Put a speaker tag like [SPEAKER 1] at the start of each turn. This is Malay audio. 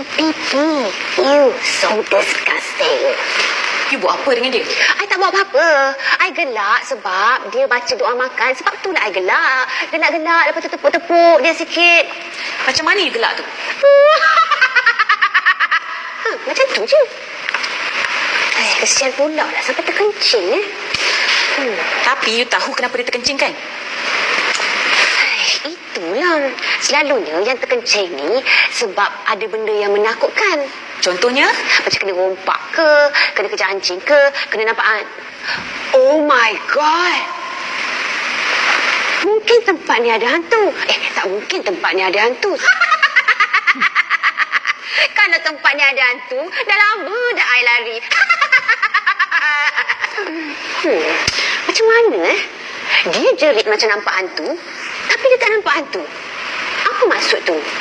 [SPEAKER 1] you pipi. You so disgusting.
[SPEAKER 2] You buat apa dengan dia?
[SPEAKER 1] I tak buat apa-apa. I gelak sebab dia baca doa makan. Sebab tu lah I gelak. Gelak-gelak lepas tu tepuk-tepuk dia sikit.
[SPEAKER 2] Macam mana you gelak tu?
[SPEAKER 1] ha, macam tu je. Eh, kesian pula lah sampai terkencing eh.
[SPEAKER 2] Hmm. Tapi you tahu kenapa dia terkencing kan?
[SPEAKER 1] Itulah. Selalunya yang terkencing ni sebab ada benda yang menakutkan.
[SPEAKER 2] Contohnya?
[SPEAKER 1] Macam kena rompak ke, kena kejar anjing ke, kena nampak... An- oh my God! Mungkin tempat ni ada hantu. Eh, tak mungkin tempat ni ada hantu. Kalau tempat ni ada hantu, dah lama dah I lari. hmm, macam mana eh? Dia jerit macam nampak hantu, tapi dia tak nampak hantu. Maksud tu?